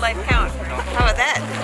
life count. How about that?